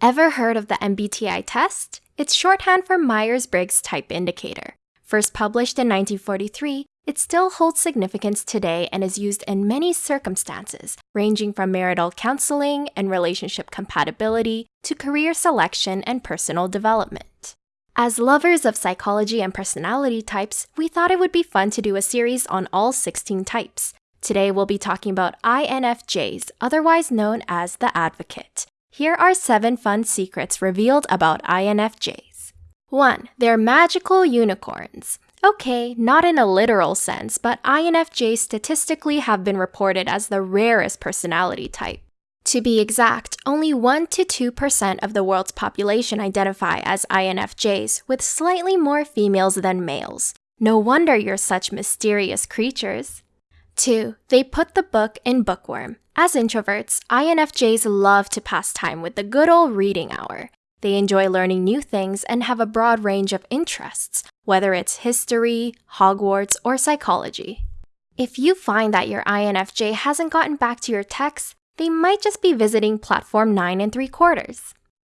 Ever heard of the MBTI test? It's shorthand for Myers Briggs Type Indicator. First published in 1943, it still holds significance today and is used in many circumstances, ranging from marital counseling and relationship compatibility to career selection and personal development. As lovers of psychology and personality types, we thought it would be fun to do a series on all 16 types. Today we'll be talking about INFJs, otherwise known as the Advocate. Here are seven fun secrets revealed about INFJs. 1. They're magical unicorns. Okay, not in a literal sense, but INFJs statistically have been reported as the rarest personality type. To be exact, only 1 to 2% of the world's population identify as INFJs, with slightly more females than males. No wonder you're such mysterious creatures. 2. They put the book in bookworm. As introverts, INFJs love to pass time with the good old reading hour. They enjoy learning new things and have a broad range of interests, whether it's history, Hogwarts, or psychology. If you find that your INFJ hasn't gotten back to your texts, they might just be visiting platform 9 and 3 quarters.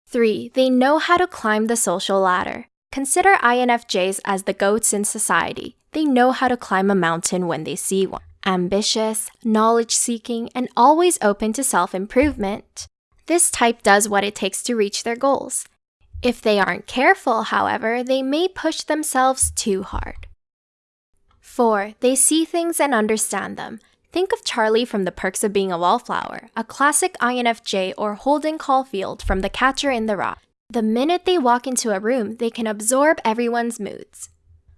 3. They know how to climb the social ladder. Consider INFJs as the goats in society. They know how to climb a mountain when they see one ambitious, knowledge seeking, and always open to self improvement. This type does what it takes to reach their goals. If they aren't careful, however, they may push themselves too hard. 4. They see things and understand them. Think of Charlie from The Perks of Being a Wallflower, a classic INFJ, or Holden Caulfield from The Catcher in the Rye. The minute they walk into a room, they can absorb everyone's moods.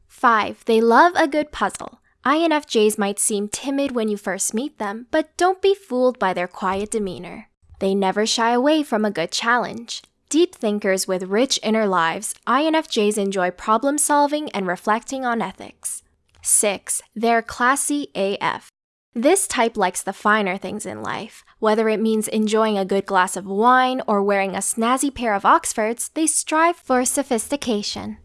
5. They love a good puzzle. INFJs might seem timid when you first meet them, but don't be fooled by their quiet demeanor. They never shy away from a good challenge. Deep thinkers with rich inner lives, INFJs enjoy problem solving and reflecting on ethics. 6. They're classy AF. This type likes the finer things in life. Whether it means enjoying a good glass of wine or wearing a snazzy pair of Oxfords, they strive for sophistication.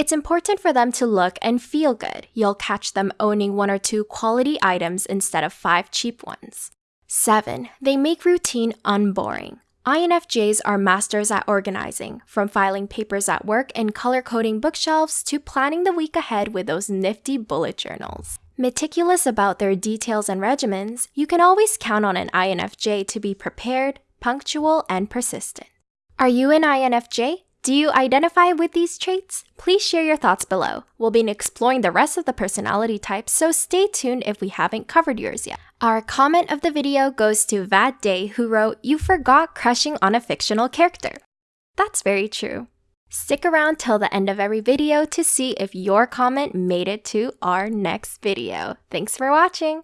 It's important for them to look and feel good. You'll catch them owning one or two quality items instead of five cheap ones. 7. They make routine unboring. INFJs are masters at organizing, from filing papers at work and color coding bookshelves to planning the week ahead with those nifty bullet journals. Meticulous about their details and regimens, you can always count on an INFJ to be prepared, punctual, and persistent. Are you an INFJ? Do you identify with these traits? Please share your thoughts below. We'll be exploring the rest of the personality types, so stay tuned if we haven't covered yours yet. Our comment of the video goes to Vad Day, who wrote, You forgot crushing on a fictional character. That's very true. Stick around till the end of every video to see if your comment made it to our next video. Thanks for watching!